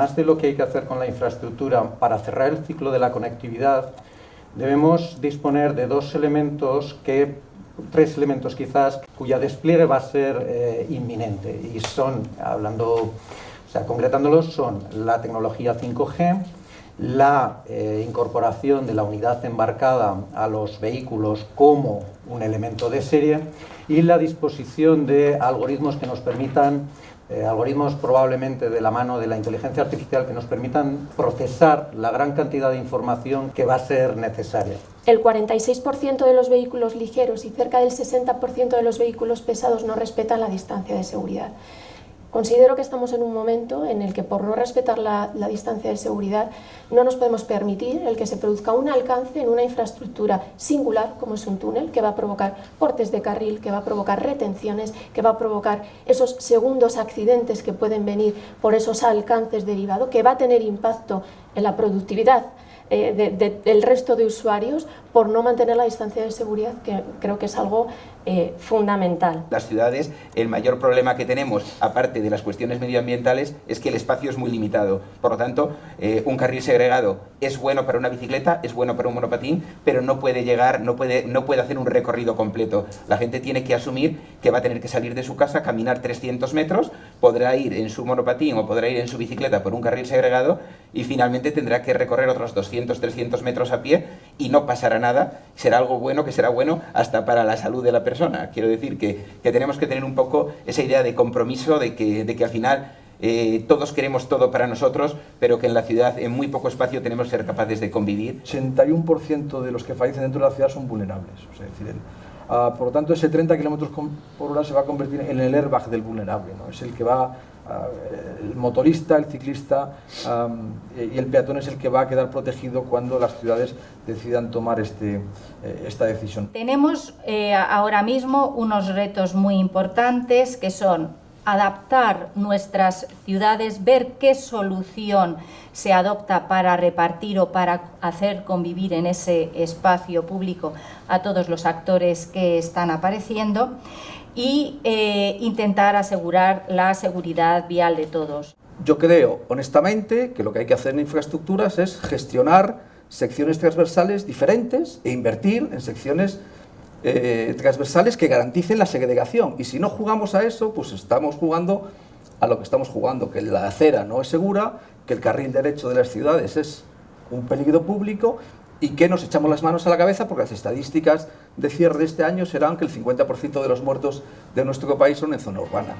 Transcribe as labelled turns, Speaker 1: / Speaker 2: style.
Speaker 1: además de lo que hay que hacer con la infraestructura para cerrar el ciclo de la conectividad, debemos disponer de dos elementos que tres elementos quizás cuya despliegue va a ser eh, inminente. Y son, hablando, o sea, concretándolos, son la tecnología 5G, la eh, incorporación de la unidad embarcada a los vehículos como un elemento de serie y la disposición de algoritmos que nos permitan eh, algoritmos probablemente de la mano de la inteligencia artificial que nos permitan procesar la gran cantidad de información que va a ser necesaria.
Speaker 2: El 46% de los vehículos ligeros y cerca del 60% de los vehículos pesados no respetan la distancia de seguridad. Considero que estamos en un momento en el que por no respetar la, distancia de seguridad no nos podemos permitir el que se produzca un alcance en una infraestructura singular como es un túnel que va a provocar cortes de carril, que va a provocar retenciones, que va a provocar esos segundos accidentes que pueden venir por esos alcances derivados, que va a tener impacto en la productividad eh, del resto de usuarios por no mantener la distancia de seguridad, que creo que es algo eh, fundamental.
Speaker 3: Las ciudades, el mayor problema que tenemos, aparte de las cuestiones medioambientales, es que el espacio es muy limitado. Por lo tanto, eh, un carril segregado es bueno para una bicicleta, es bueno para un monopatín, pero no puede llegar, no puede, no puede hacer un recorrido completo. La gente tiene que asumir que va a tener que salir de su casa, caminar 300 metros, podrá ir en su monopatín o podrá ir en su bicicleta por un carril segregado y finalmente tendrá que recorrer otros 200, 300 metros a pie y no pasará nada. Será algo bueno que será bueno hasta para la salud de la persona. Quiero decir que, tenemos que tener un poco esa idea de compromiso, de que, de que al final eh, todos queremos todo para nosotros, pero que en la ciudad, en muy poco espacio, tenemos que ser capaces de convivir.
Speaker 4: 81% de los que fallecen dentro de la ciudad son vulnerables. Sea, decir, ah, por lo tanto, ese 30 km por hora se va a convertir en el airbag del vulnerable. Es el que va el motorista, el ciclista y el peatón es el que va a quedar protegido cuando las ciudades decidan tomar este, eh, esta decisión.
Speaker 5: Tenemos eh, ahora mismo unos retos muy importantes que son adaptar nuestras ciudades, ver qué solución se adopta para repartir o para hacer convivir en ese espacio público a todos los actores que están apareciendo y eh, intentar asegurar la seguridad vial de todos.
Speaker 4: Yo creo, honestamente, que lo que hay que hacer en infraestructuras es gestionar secciones transversales diferentes e invertir en secciones eh, transversales que garanticen la segregación. Y si no jugamos a eso, pues estamos jugando a lo que estamos jugando, que la acera no es segura, que el carril derecho de las ciudades es un peligro público y que nos echamos las manos a la cabeza porque las estadísticas de cierre de este año serán que el 50% de los muertos de nuestro país son en zona urbana.